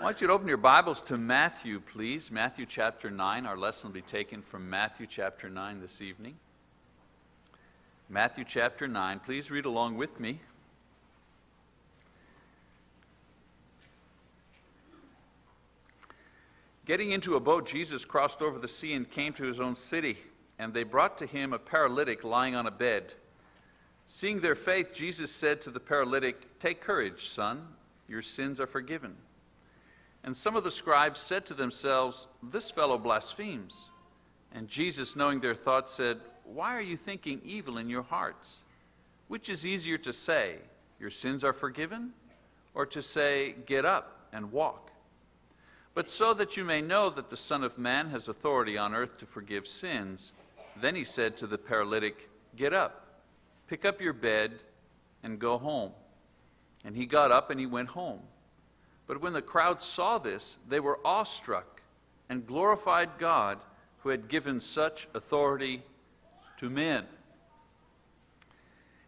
I want you to open your Bibles to Matthew, please. Matthew chapter 9. Our lesson will be taken from Matthew chapter 9 this evening. Matthew chapter 9. Please read along with me. Getting into a boat, Jesus crossed over the sea and came to his own city, and they brought to him a paralytic lying on a bed. Seeing their faith, Jesus said to the paralytic, Take courage, son, your sins are forgiven. And some of the scribes said to themselves, This fellow blasphemes. And Jesus, knowing their thoughts, said, Why are you thinking evil in your hearts? Which is easier to say, Your sins are forgiven, or to say, Get up and walk? But so that you may know that the Son of Man has authority on earth to forgive sins, then he said to the paralytic, Get up, pick up your bed, and go home. And he got up and he went home. But when the crowd saw this, they were awestruck and glorified God who had given such authority to men.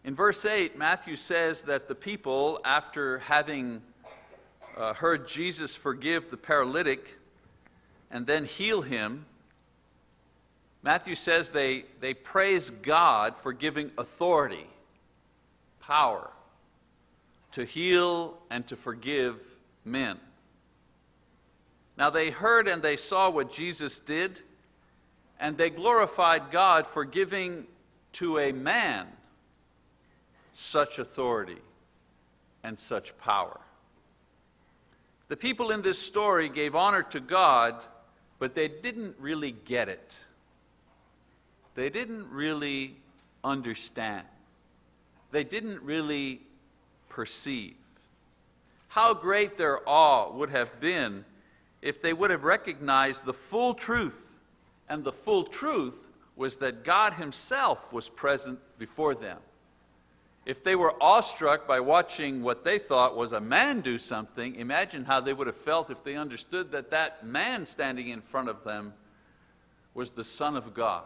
In verse 8, Matthew says that the people, after having uh, heard Jesus forgive the paralytic and then heal him, Matthew says they, they praise God for giving authority, power, to heal and to forgive men. Now they heard and they saw what Jesus did, and they glorified God for giving to a man such authority and such power. The people in this story gave honor to God, but they didn't really get it. They didn't really understand. They didn't really perceive. How great their awe would have been if they would have recognized the full truth. And the full truth was that God Himself was present before them. If they were awestruck by watching what they thought was a man do something, imagine how they would have felt if they understood that that man standing in front of them was the Son of God.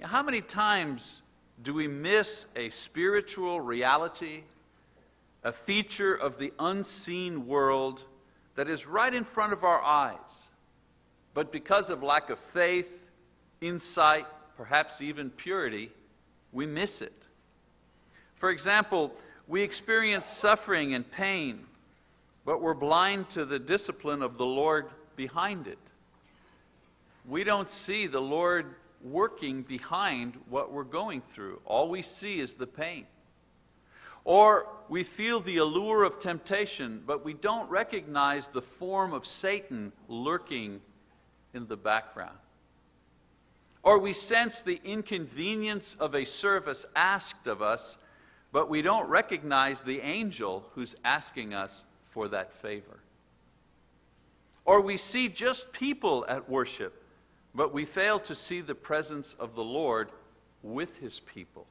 How many times do we miss a spiritual reality a feature of the unseen world that is right in front of our eyes. But because of lack of faith, insight, perhaps even purity, we miss it. For example, we experience suffering and pain, but we're blind to the discipline of the Lord behind it. We don't see the Lord working behind what we're going through. All we see is the pain. Or we feel the allure of temptation, but we don't recognize the form of Satan lurking in the background. Or we sense the inconvenience of a service asked of us, but we don't recognize the angel who's asking us for that favor. Or we see just people at worship, but we fail to see the presence of the Lord with his people.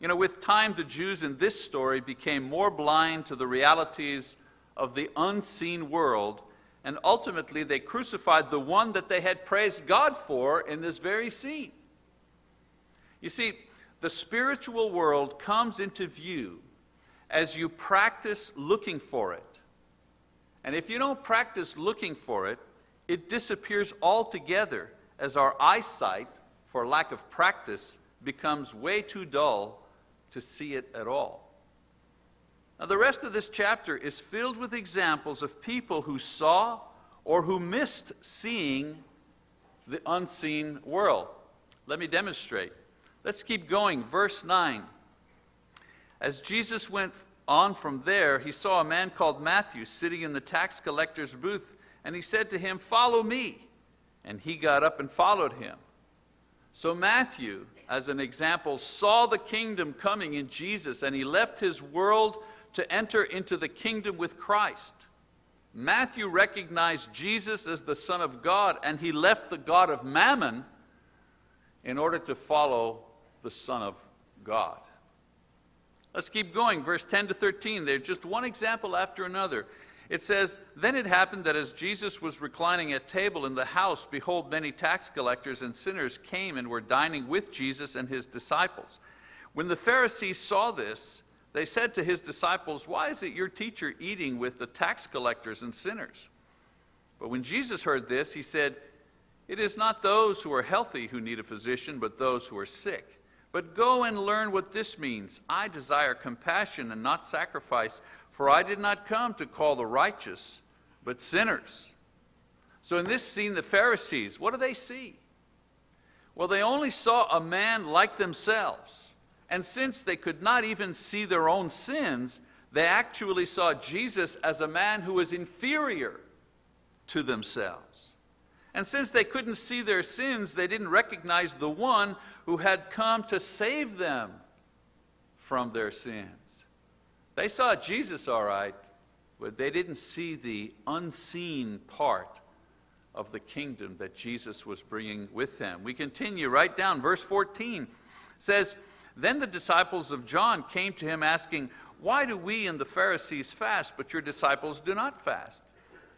You know, with time, the Jews in this story became more blind to the realities of the unseen world, and ultimately they crucified the one that they had praised God for in this very scene. You see, the spiritual world comes into view as you practice looking for it. And if you don't practice looking for it, it disappears altogether as our eyesight, for lack of practice, becomes way too dull to see it at all. Now, the rest of this chapter is filled with examples of people who saw or who missed seeing the unseen world. Let me demonstrate. Let's keep going. Verse 9. As Jesus went on from there, he saw a man called Matthew sitting in the tax collector's booth, and he said to him, Follow me. And he got up and followed him. So Matthew, as an example, saw the kingdom coming in Jesus and he left his world to enter into the kingdom with Christ. Matthew recognized Jesus as the Son of God and he left the God of Mammon in order to follow the Son of God. Let's keep going, verse 10 to 13. There's just one example after another. It says, Then it happened that as Jesus was reclining at table in the house, behold, many tax collectors and sinners came and were dining with Jesus and his disciples. When the Pharisees saw this, they said to his disciples, Why is it your teacher eating with the tax collectors and sinners? But when Jesus heard this, he said, It is not those who are healthy who need a physician, but those who are sick. But go and learn what this means. I desire compassion and not sacrifice, for I did not come to call the righteous, but sinners. So in this scene, the Pharisees, what do they see? Well, they only saw a man like themselves. And since they could not even see their own sins, they actually saw Jesus as a man who was inferior to themselves. And since they couldn't see their sins, they didn't recognize the one who had come to save them from their sins. They saw Jesus all right, but they didn't see the unseen part of the kingdom that Jesus was bringing with them. We continue right down, verse 14 says, Then the disciples of John came to him asking, Why do we and the Pharisees fast, but your disciples do not fast?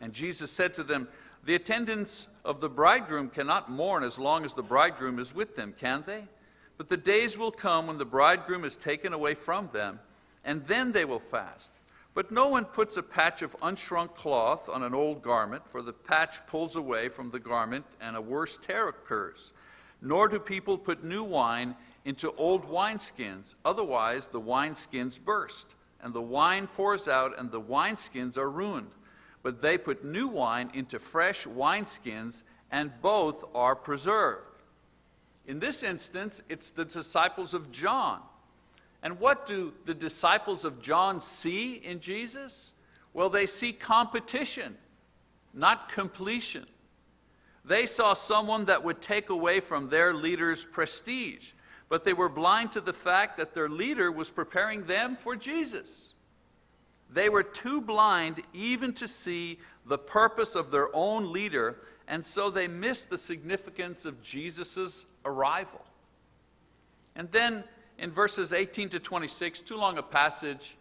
And Jesus said to them, The attendants of the bridegroom cannot mourn as long as the bridegroom is with them, can they? But the days will come when the bridegroom is taken away from them, and then they will fast. But no one puts a patch of unshrunk cloth on an old garment, for the patch pulls away from the garment, and a worse tear occurs. Nor do people put new wine into old wineskins, otherwise, the wineskins burst, and the wine pours out, and the wineskins are ruined. But they put new wine into fresh wineskins, and both are preserved. In this instance, it's the disciples of John and what do the disciples of John see in Jesus? Well, they see competition, not completion. They saw someone that would take away from their leader's prestige, but they were blind to the fact that their leader was preparing them for Jesus. They were too blind even to see the purpose of their own leader, and so they missed the significance of Jesus' arrival. And then in verses 18 to 26, too long a passage,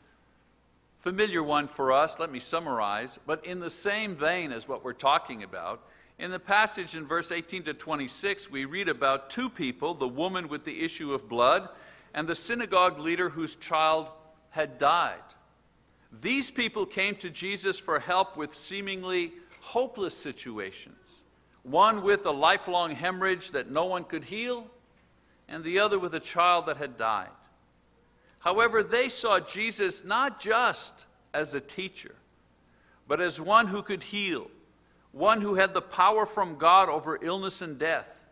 familiar one for us, let me summarize, but in the same vein as what we're talking about. In the passage in verse 18 to 26, we read about two people the woman with the issue of blood and the synagogue leader whose child had died. These people came to Jesus for help with seemingly hopeless situations. One with a lifelong hemorrhage that no one could heal, and the other with a child that had died. However, they saw Jesus not just as a teacher, but as one who could heal, one who had the power from God over illness and death.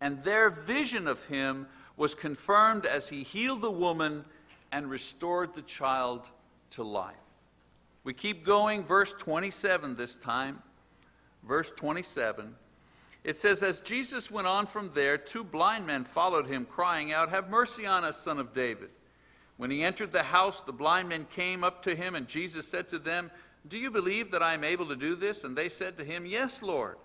And their vision of him was confirmed as he healed the woman and restored the child to life. We keep going, verse 27 this time. Verse 27. It says, As Jesus went on from there, two blind men followed him, crying out, Have mercy on us, son of David. When he entered the house, the blind men came up to him, and Jesus said to them, Do you believe that I am able to do this? And they said to him, Yes, Lord.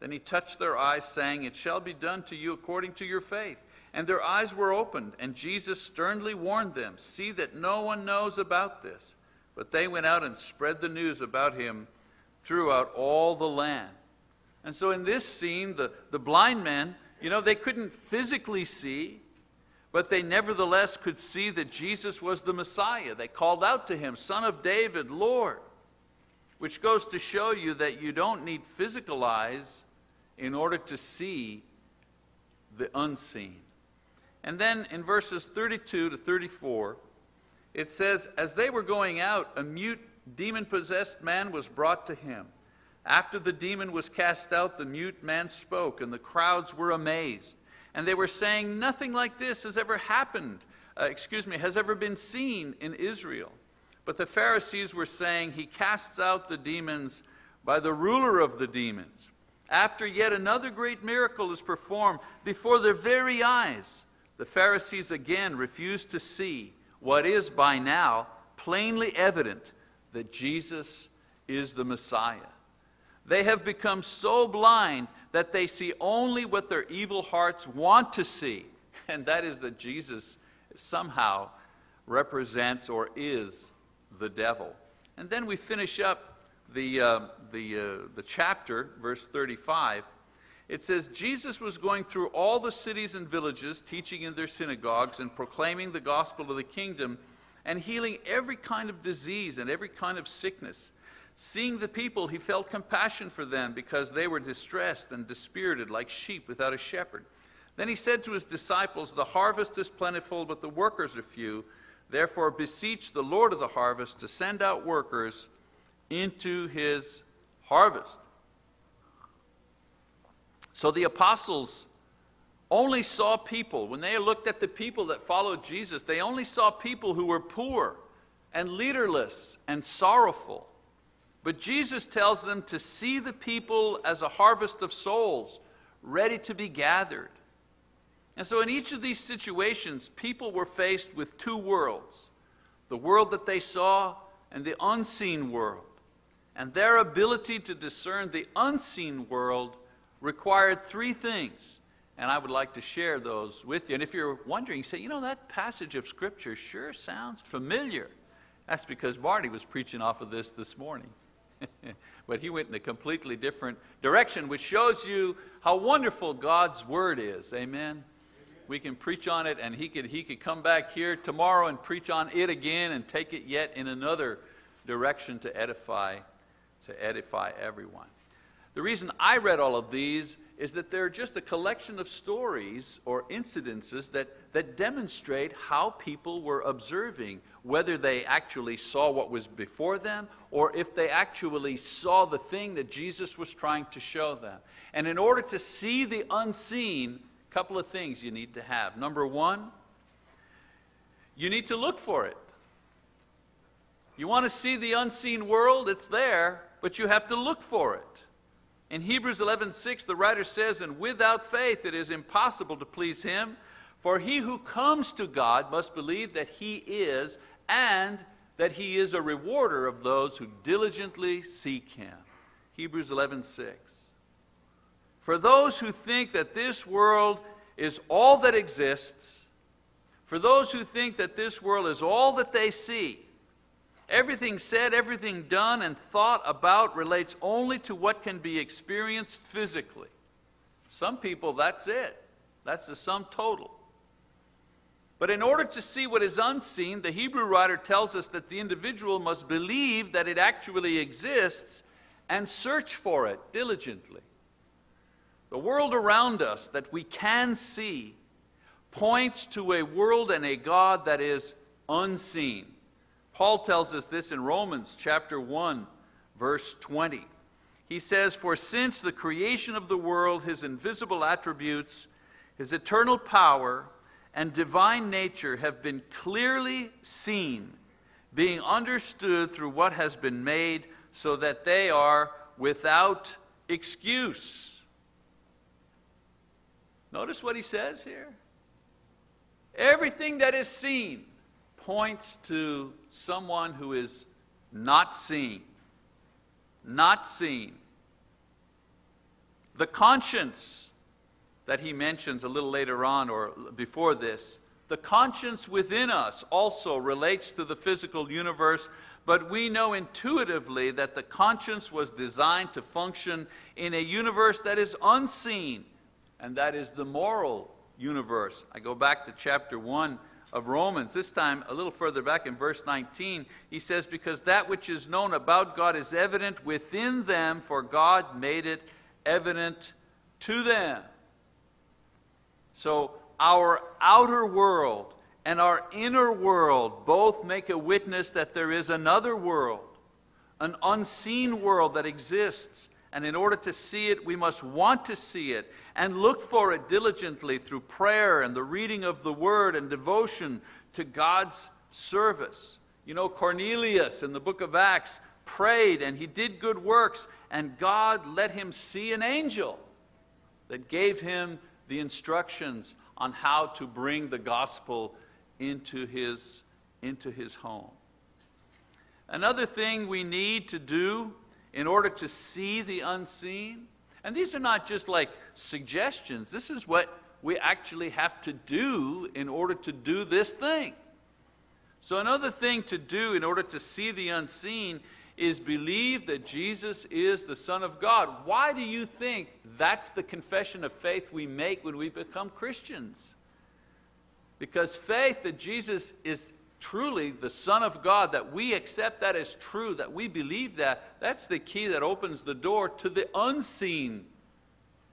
Then he touched their eyes, saying, It shall be done to you according to your faith. And their eyes were opened, and Jesus sternly warned them, See that no one knows about this. But they went out and spread the news about him throughout all the land. And so in this scene, the, the blind men, you know, they couldn't physically see, but they nevertheless could see that Jesus was the Messiah. They called out to him, Son of David, Lord, which goes to show you that you don't need physical eyes in order to see the unseen. And then in verses 32 to 34, it says, As they were going out, a mute, demon possessed man was brought to him. After the demon was cast out, the mute man spoke, and the crowds were amazed. And they were saying, Nothing like this has ever happened, uh, excuse me, has ever been seen in Israel. But the Pharisees were saying, He casts out the demons by the ruler of the demons. After yet another great miracle is performed before their very eyes, the Pharisees again refuse to see what is by now plainly evident that Jesus is the Messiah. They have become so blind that they see only what their evil hearts want to see, and that is that Jesus somehow represents or is the devil. And then we finish up the, uh, the, uh, the chapter, verse 35. It says, Jesus was going through all the cities and villages, teaching in their synagogues and proclaiming the gospel of the kingdom and healing every kind of disease and every kind of sickness. Seeing the people, he felt compassion for them because they were distressed and dispirited like sheep without a shepherd. Then he said to his disciples, The harvest is plentiful, but the workers are few. Therefore, beseech the Lord of the harvest to send out workers into his harvest. So the apostles only saw people, when they looked at the people that followed Jesus, they only saw people who were poor and leaderless and sorrowful. But Jesus tells them to see the people as a harvest of souls ready to be gathered. And so, in each of these situations, people were faced with two worlds the world that they saw and the unseen world. And their ability to discern the unseen world required three things. And I would like to share those with you. And if you're wondering, say, you know, that passage of Scripture sure sounds familiar. That's because Marty was preaching off of this this morning. but he went in a completely different direction, which shows you how wonderful God's Word is. Amen? We can preach on it, and he could, he could come back here tomorrow and preach on it again and take it yet in another direction to edify, to edify everyone. The reason I read all of these is that they're just a collection of stories or incidences that, that demonstrate how people were observing, whether they actually saw what was before them or if they actually saw the thing that Jesus was trying to show them. And in order to see the unseen, a couple of things you need to have. Number one, you need to look for it. You want to see the unseen world? It's there, but you have to look for it. In Hebrews 11:6 the writer says, "And without faith it is impossible to please him, for he who comes to God must believe that he is and that he is a rewarder of those who diligently seek him." Hebrews 11:6. For those who think that this world is all that exists, for those who think that this world is all that they see, Everything said, everything done, and thought about relates only to what can be experienced physically. Some people, that's it. That's the sum total. But in order to see what is unseen, the Hebrew writer tells us that the individual must believe that it actually exists and search for it diligently. The world around us that we can see points to a world and a God that is unseen. Paul tells us this in Romans chapter 1, verse 20. He says, For since the creation of the world, his invisible attributes, his eternal power, and divine nature have been clearly seen, being understood through what has been made, so that they are without excuse. Notice what he says here. Everything that is seen, points to someone who is not seen. Not seen. The conscience that he mentions a little later on or before this, the conscience within us also relates to the physical universe, but we know intuitively that the conscience was designed to function in a universe that is unseen, and that is the moral universe. I go back to chapter 1 of Romans, this time a little further back in verse 19, he says, Because that which is known about God is evident within them, for God made it evident to them. So our outer world and our inner world both make a witness that there is another world, an unseen world that exists. And in order to see it, we must want to see it and look for it diligently through prayer and the reading of the word and devotion to God's service. You know, Cornelius in the book of Acts prayed and he did good works, and God let him see an angel that gave him the instructions on how to bring the gospel into his, into his home. Another thing we need to do in order to see the unseen and these are not just like suggestions. This is what we actually have to do in order to do this thing. So, another thing to do in order to see the unseen is believe that Jesus is the Son of God. Why do you think that's the confession of faith we make when we become Christians? Because faith that Jesus is truly the Son of God, that we accept that as true, that we believe that, that's the key that opens the door to the unseen,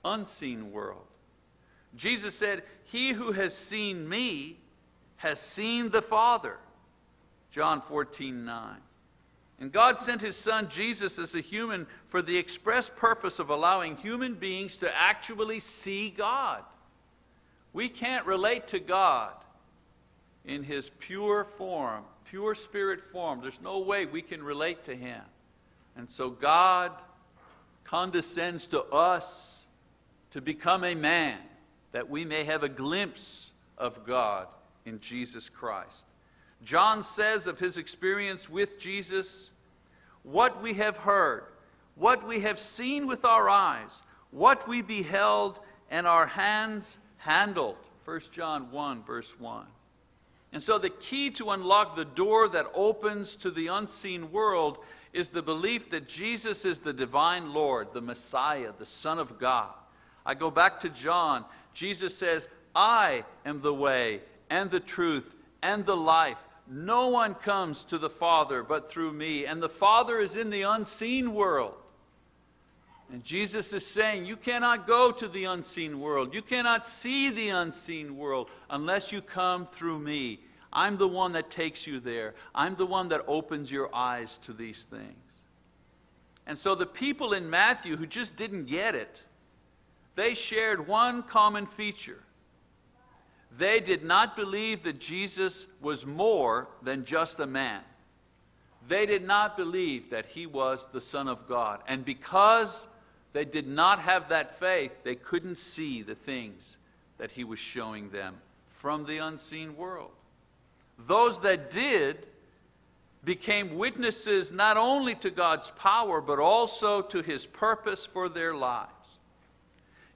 unseen world. Jesus said, He who has seen me has seen the Father. John 14, 9. And God sent His Son Jesus as a human for the express purpose of allowing human beings to actually see God. We can't relate to God in His pure form, pure spirit form. There's no way we can relate to Him. And so God condescends to us to become a man that we may have a glimpse of God in Jesus Christ. John says of his experience with Jesus, what we have heard, what we have seen with our eyes, what we beheld and our hands handled. 1 John 1, verse 1. And so, the key to unlock the door that opens to the unseen world is the belief that Jesus is the divine Lord, the Messiah, the Son of God. I go back to John. Jesus says, I am the way and the truth and the life. No one comes to the Father but through me. And the Father is in the unseen world. And Jesus is saying, You cannot go to the unseen world. You cannot see the unseen world unless you come through me. I'm the one that takes you there. I'm the one that opens your eyes to these things. And so the people in Matthew who just didn't get it, they shared one common feature. They did not believe that Jesus was more than just a man. They did not believe that he was the Son of God. And because they did not have that faith, they couldn't see the things that he was showing them from the unseen world. Those that did became witnesses not only to God's power, but also to his purpose for their lives.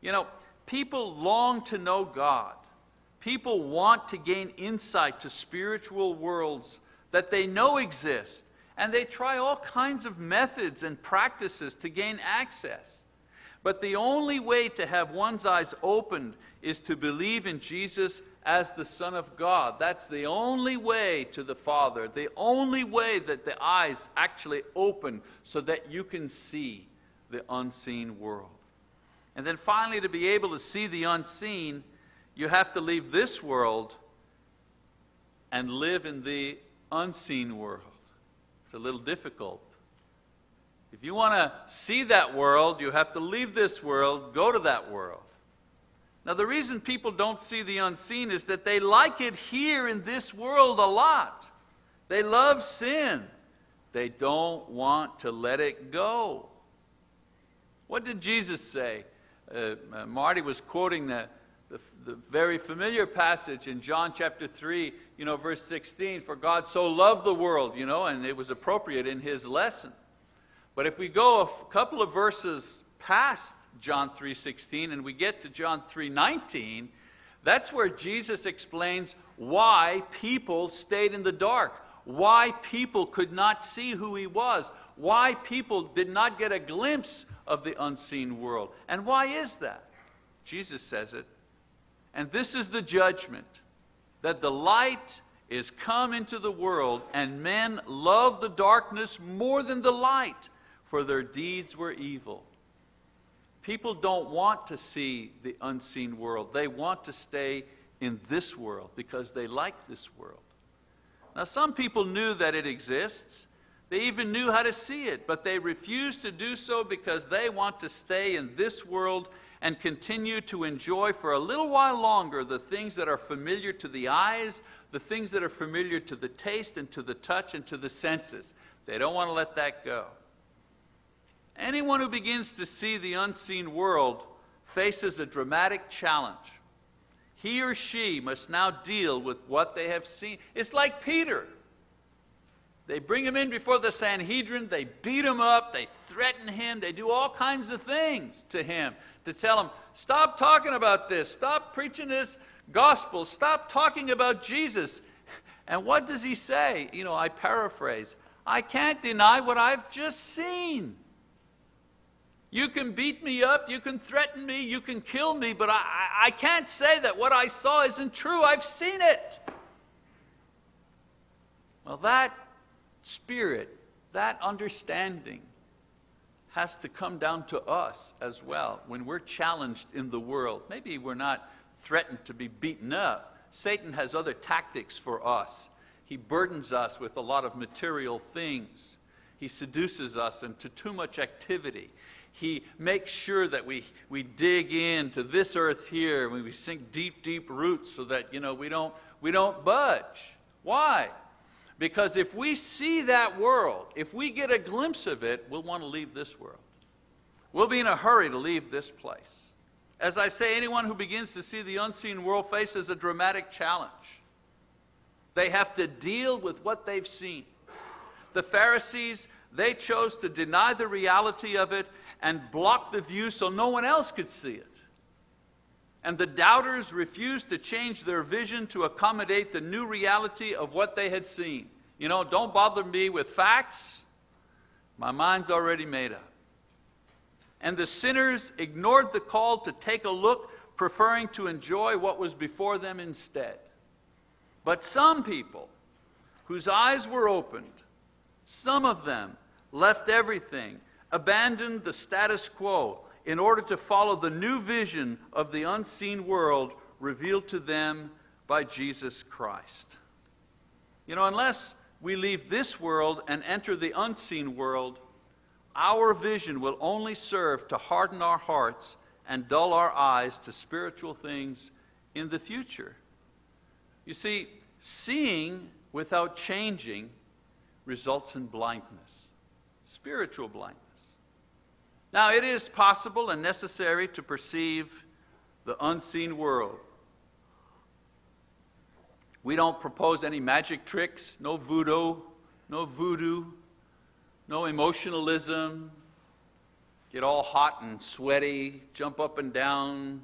You know, people long to know God. People want to gain insight to spiritual worlds that they know exist, and they try all kinds of methods and practices to gain access. But the only way to have one's eyes opened is to believe in Jesus as the Son of God. That's the only way to the Father, the only way that the eyes actually open so that you can see the unseen world. And then finally, to be able to see the unseen, you have to leave this world and live in the unseen world. It's a little difficult. If you want to see that world, you have to leave this world, go to that world. Now, the reason people don't see the unseen is that they like it here in this world a lot. They love sin. They don't want to let it go. What did Jesus say? Uh, uh, Marty was quoting the, the, the, very familiar passage in John chapter 3, you know, verse 16, for God so loved the world, you know, and it was appropriate in his lesson. But if we go a couple of verses past John 3:16 and we get to John 3:19, that's where Jesus explains why people stayed in the dark, why people could not see who he was, why people did not get a glimpse of the unseen world. And why is that? Jesus says it. And this is the judgment that the light is come into the world, and men love the darkness more than the light, for their deeds were evil. People don't want to see the unseen world. They want to stay in this world because they like this world. Now, some people knew that it exists, they even knew how to see it, but they refused to do so because they want to stay in this world and continue to enjoy for a little while longer the things that are familiar to the eyes, the things that are familiar to the taste and to the touch and to the senses. They don't want to let that go. Anyone who begins to see the unseen world faces a dramatic challenge. He or she must now deal with what they have seen. It's like Peter. They bring him in before the Sanhedrin, they beat him up, they threaten him, they do all kinds of things to him to tell him, stop talking about this, stop preaching this gospel, stop talking about Jesus. And what does he say? You know, I paraphrase I can't deny what I've just seen. You can beat me up, you can threaten me, you can kill me, but I, I can't say that what I saw isn't true. I've seen it. Well, that spirit, that understanding, has to come down to us as well when we're challenged in the world. Maybe we're not threatened to be beaten up. Satan has other tactics for us. He burdens us with a lot of material things. He seduces us into too much activity. He makes sure that we, we dig into this earth here, we sink deep, deep roots so that you know, we, don't, we don't budge. Why? Because if we see that world, if we get a glimpse of it, we'll want to leave this world. We'll be in a hurry to leave this place. As I say, anyone who begins to see the unseen world faces a dramatic challenge. They have to deal with what they've seen. The Pharisees, they chose to deny the reality of it and blocked the view so no one else could see it. And the doubters refused to change their vision to accommodate the new reality of what they had seen. You know, don't bother me with facts. My mind's already made up. And the sinners ignored the call to take a look, preferring to enjoy what was before them instead. But some people, whose eyes were opened, some of them left everything, abandoned the status quo, in order to follow the new vision of the unseen world revealed to them by Jesus Christ. You know, unless we leave this world and enter the unseen world, our vision will only serve to harden our hearts and dull our eyes to spiritual things in the future. You see, seeing without changing results in blindness, spiritual blindness. Now, it is possible and necessary to perceive the unseen world. We don't propose any magic tricks, no voodoo, no voodoo, no emotionalism, get all hot and sweaty, jump up and down,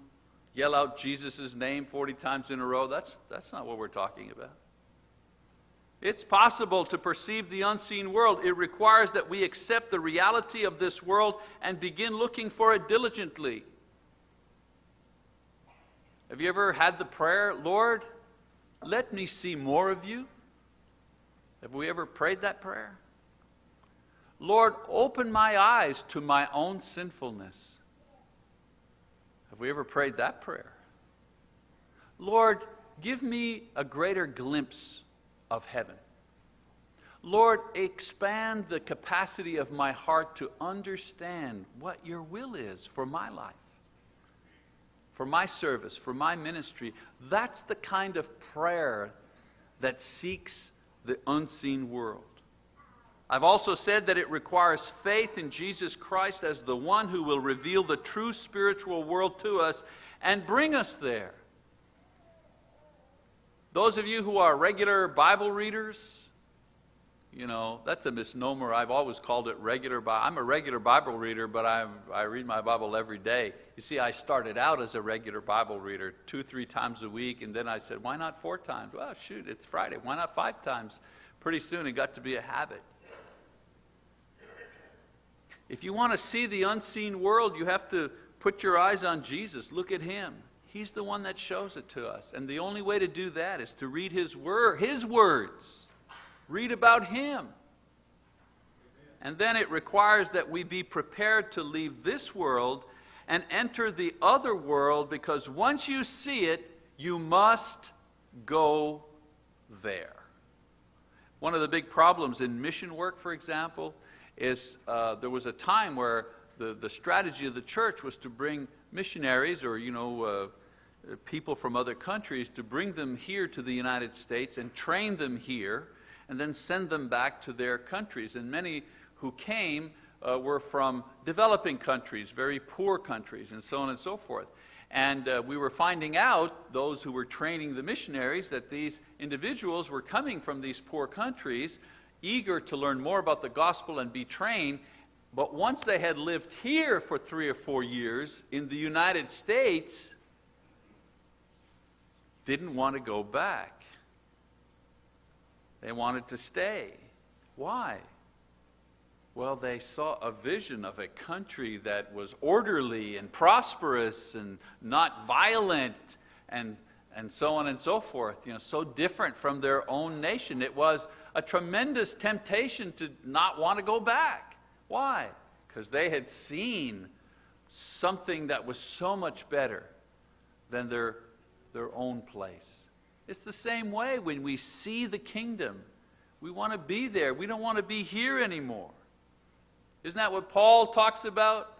yell out Jesus' name 40 times in a row. That's, that's not what we're talking about. It's possible to perceive the unseen world. It requires that we accept the reality of this world and begin looking for it diligently. Have you ever had the prayer, Lord, let me see more of you? Have we ever prayed that prayer? Lord, open my eyes to my own sinfulness. Have we ever prayed that prayer? Lord, give me a greater glimpse of heaven. Lord, expand the capacity of my heart to understand what your will is for my life, for my service, for my ministry. That's the kind of prayer that seeks the unseen world. I've also said that it requires faith in Jesus Christ as the one who will reveal the true spiritual world to us and bring us there. Those of you who are regular Bible readers, you know, that's a misnomer. I've always called it regular Bible. I'm a regular Bible reader, but i I read my Bible every day. You see, I started out as a regular Bible reader two, three times a week, and then I said, why not four times? Well, shoot, it's Friday. Why not five times? Pretty soon it got to be a habit. If you want to see the unseen world, you have to put your eyes on Jesus. Look at Him. He's the one that shows it to us. And the only way to do that is to read His word, His words. Read about Him. And then it requires that we be prepared to leave this world and enter the other world because once you see it, you must go there. One of the big problems in mission work, for example, is uh, there was a time where the, the strategy of the church was to bring missionaries or, you know, uh, people from other countries to bring them here to the United States and train them here and then send them back to their countries. And many who came uh, were from developing countries, very poor countries, and so on and so forth. And uh, we were finding out, those who were training the missionaries, that these individuals were coming from these poor countries, eager to learn more about the gospel and be trained. But once they had lived here for three or four years in the United States, didn't want to go back. They wanted to stay. Why? Well, they saw a vision of a country that was orderly and prosperous and not violent and, and so on and so forth, you know, so different from their own nation. It was a tremendous temptation to not want to go back. Why? Because they had seen something that was so much better than their, their own place. It's the same way when we see the kingdom. We want to be there. We don't want to be here anymore. Isn't that what Paul talks about?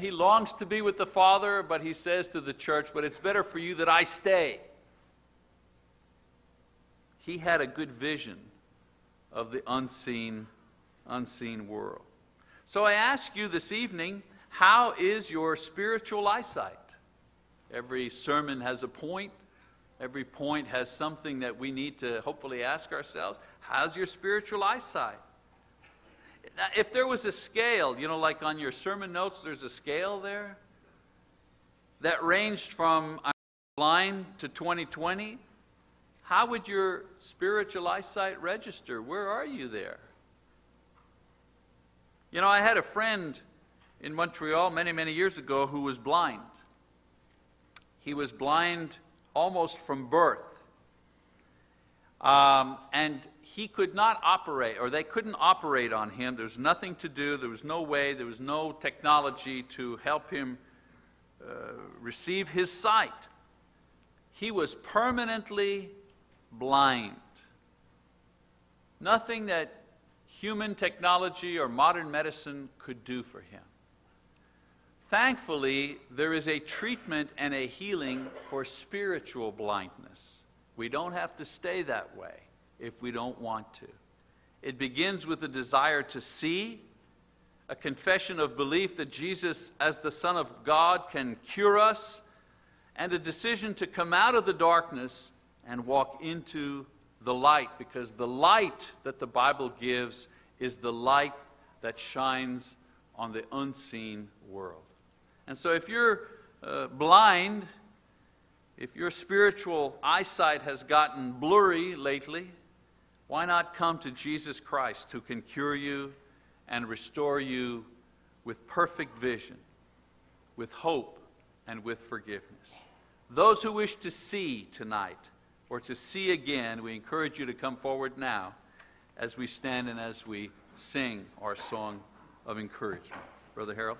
He longs to be with the Father, but he says to the church, But it's better for you that I stay. He had a good vision of the unseen, unseen world. So I ask you this evening, how is your spiritual eyesight? Every sermon has a point. Every point has something that we need to hopefully ask ourselves. How's your spiritual eyesight? Now, if there was a scale, you know, like on your sermon notes, there's a scale there that ranged from I'm blind to 2020, how would your spiritual eyesight register? Where are you there? You know, I had a friend in Montreal many, many years ago who was blind. He was blind almost from birth. Um, and he could not operate, or they couldn't operate on him. There was nothing to do, there was no way, there was no technology to help him uh, receive his sight. He was permanently blind. Nothing that human technology or modern medicine could do for him. Thankfully, there is a treatment and a healing for spiritual blindness. We don't have to stay that way if we don't want to. It begins with a desire to see, a confession of belief that Jesus, as the Son of God, can cure us, and a decision to come out of the darkness and walk into the light, because the light that the Bible gives is the light that shines on the unseen world. And so if you're uh, blind, if your spiritual eyesight has gotten blurry lately, why not come to Jesus Christ who can cure you and restore you with perfect vision, with hope, and with forgiveness? Those who wish to see tonight or to see again, we encourage you to come forward now as we stand and as we sing our song of encouragement. Brother Harold?